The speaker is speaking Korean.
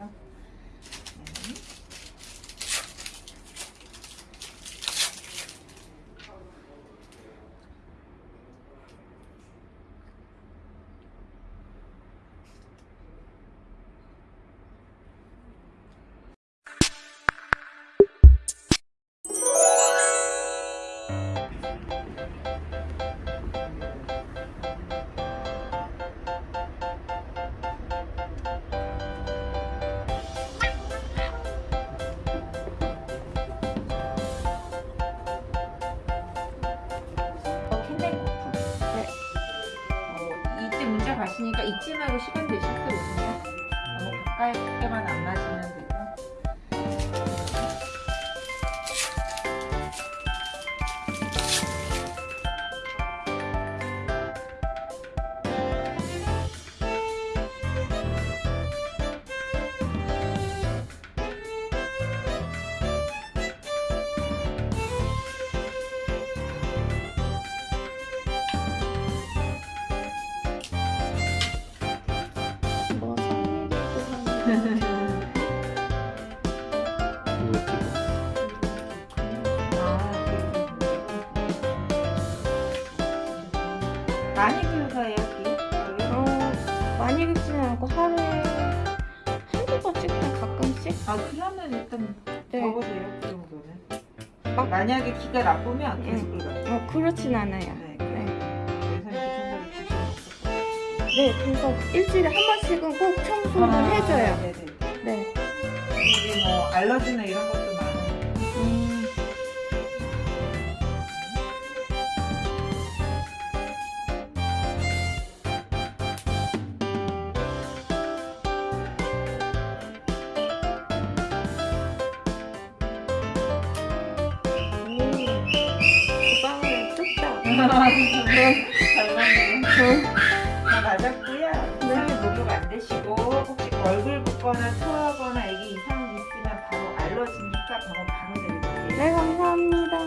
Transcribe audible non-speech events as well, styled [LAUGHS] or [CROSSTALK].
¿no? 가시니까 잊지 말고 시간 되실 때 오세요. 너무 가까이만 안 맞으면 되고. 많이 키우세요, 기? 어, 많이 긁지는 않고 하루에 한두 번씩 다 가끔씩 아, 그러면 일단 네. 적으세요, 그 정도는. 막- 만약에 기가 나쁘면 계속 응. 긁어요. 어, 그렇진 않아요. 네. 네. 네, 그래서 일주일에 한 번씩은 꼭 청소를 해줘요. 아, 네네. 네. 이게 뭐 알러지나 이런 것도 많아요. 음, 오, 빵을 뚝딱. [LAUGHS] 잘 맞네요. 응. 다 맞았고요. 이상이 목욕 안 되시고 혹시 얼굴 붓거나 토하거나 애기 이상 있으면 바로 알러지니까 병원 바로 내드릴게요. 네, 감사합니다.